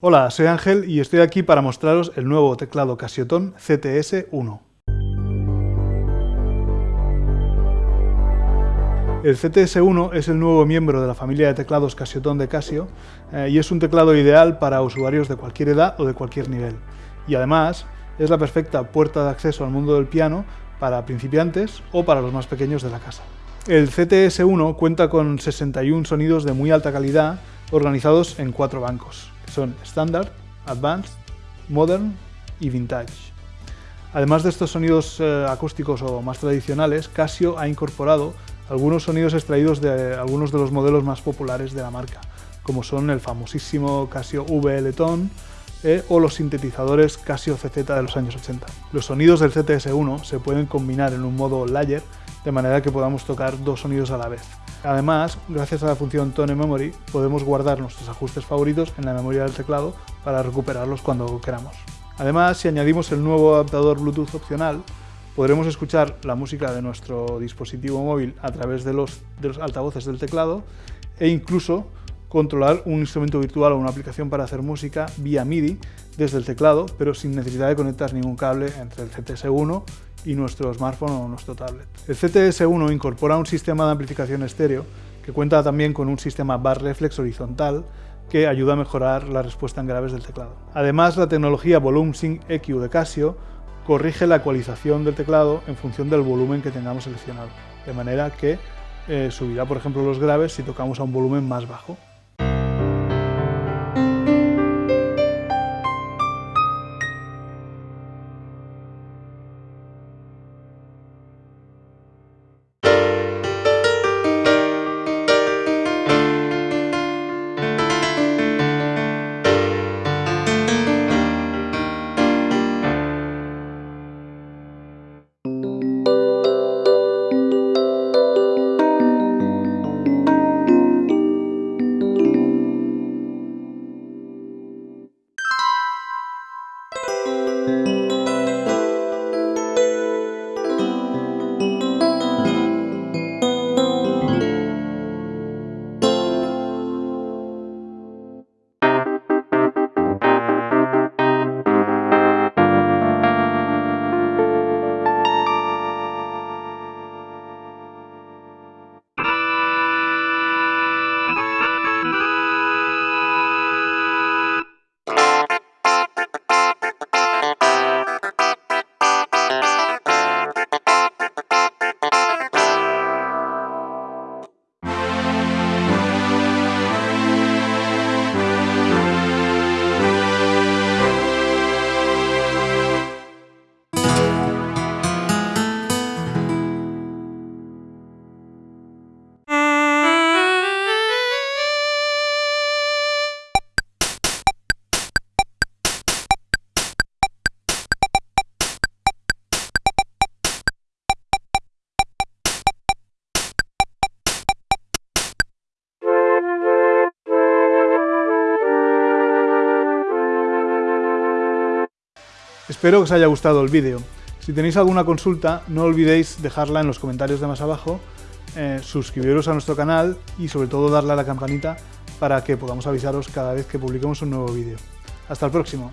Hola, soy Ángel y estoy aquí para mostraros el nuevo teclado Casioton CTS-1. El CTS-1 es el nuevo miembro de la familia de teclados Casioton de Casio eh, y es un teclado ideal para usuarios de cualquier edad o de cualquier nivel. Y además es la perfecta puerta de acceso al mundo del piano para principiantes o para los más pequeños de la casa. El CTS-1 cuenta con 61 sonidos de muy alta calidad organizados en cuatro bancos son Standard, Advanced, Modern y Vintage. Además de estos sonidos eh, acústicos o más tradicionales, Casio ha incorporado algunos sonidos extraídos de algunos de los modelos más populares de la marca, como son el famosísimo Casio VL Tone eh, o los sintetizadores Casio CZ de los años 80. Los sonidos del CTS-1 se pueden combinar en un modo layer de manera que podamos tocar dos sonidos a la vez. Además, gracias a la función Tone Memory, podemos guardar nuestros ajustes favoritos en la memoria del teclado para recuperarlos cuando queramos. Además, si añadimos el nuevo adaptador Bluetooth opcional, podremos escuchar la música de nuestro dispositivo móvil a través de los, de los altavoces del teclado e incluso controlar un instrumento virtual o una aplicación para hacer música vía MIDI desde el teclado, pero sin necesidad de conectar ningún cable entre el CTS-1 y nuestro smartphone o nuestro tablet. El CTS-1 incorpora un sistema de amplificación estéreo que cuenta también con un sistema bar reflex horizontal que ayuda a mejorar la respuesta en graves del teclado. Además, la tecnología Volume Sync EQ de Casio corrige la ecualización del teclado en función del volumen que tengamos seleccionado, de manera que eh, subirá, por ejemplo, los graves si tocamos a un volumen más bajo. Espero que os haya gustado el vídeo. Si tenéis alguna consulta, no olvidéis dejarla en los comentarios de más abajo, eh, suscribiros a nuestro canal y sobre todo darle a la campanita para que podamos avisaros cada vez que publiquemos un nuevo vídeo. Hasta el próximo.